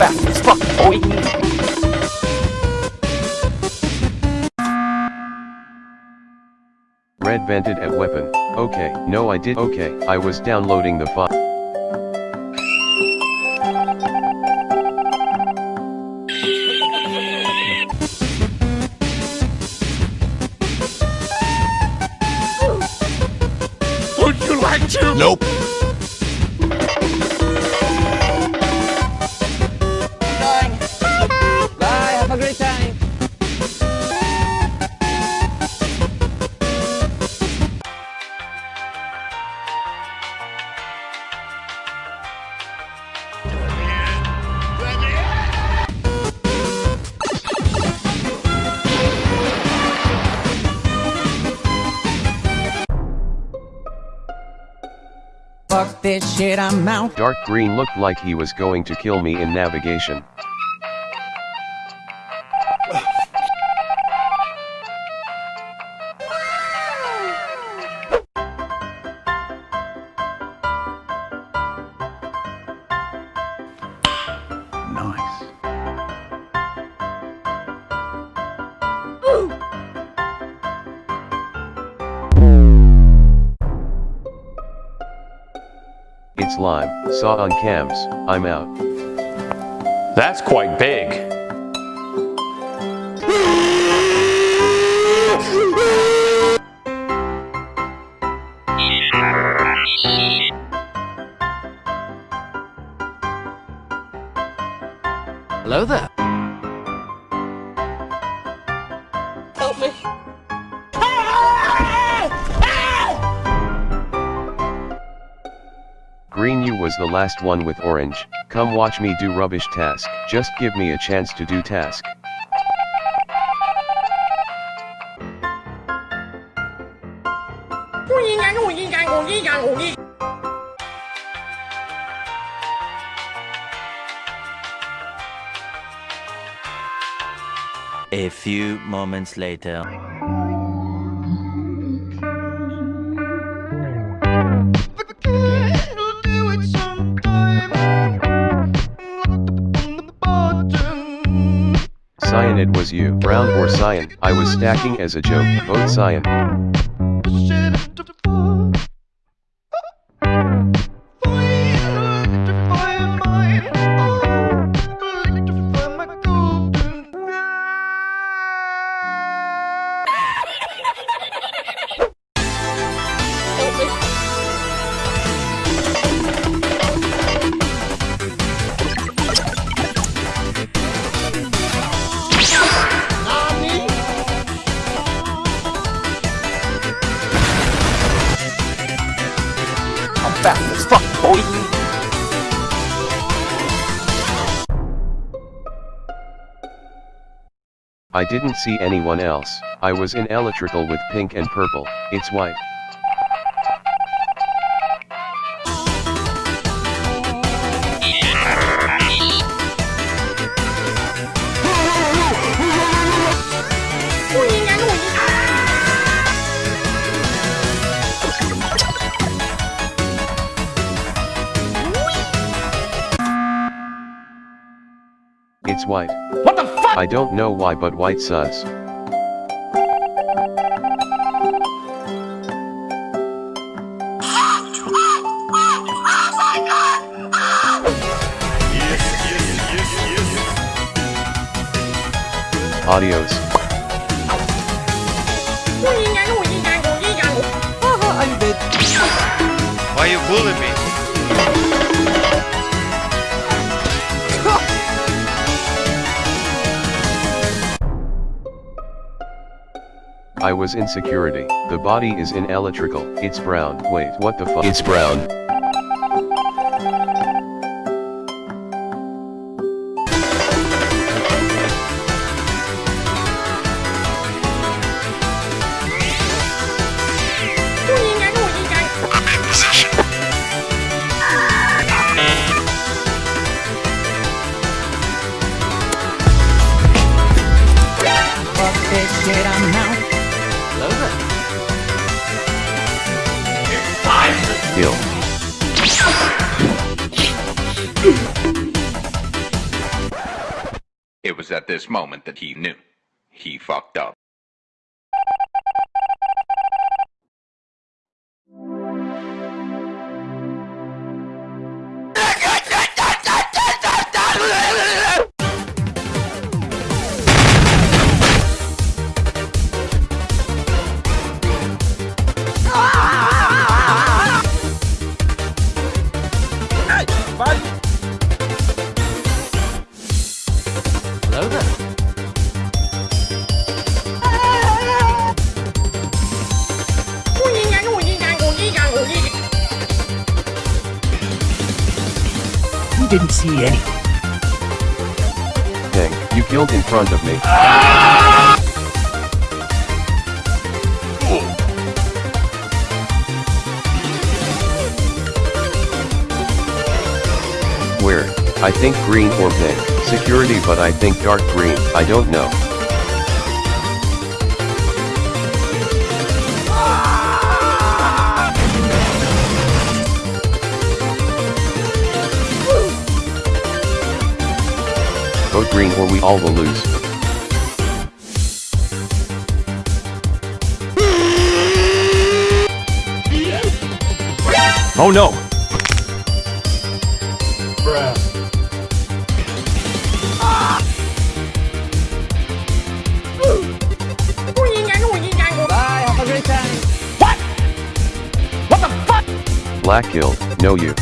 fast as fuck, boy. Red vented at weapon. Okay, no I did okay, I was downloading the file. Would you like to? Nope. Fuck this shit, I'm out. Dark green looked like he was going to kill me in navigation. It's lime, saw on cams, I'm out. That's quite big. Hello there. Ah! Green you was the last one with orange, come watch me do rubbish task, just give me a chance to do task. A few moments later. Cyan it was you, brown or cyan, I was stacking as a joke, vote cyan. Fuck, boy. I didn't see anyone else, I was in electrical with pink and purple, it's white. It's white. What the fuck? I don't know why but white sus. Adios. Why you bullying me? I was in security. The body is in electrical. It's brown. Wait, what the fuck? It's brown. This moment that he knew. He fucked up. Didn't see any. Dang, you killed in front of me. Where? I think green or pink. Security but I think dark green, I don't know. Vote green or we all will lose. Oh no! Bye, have a great time. Black kill, know you.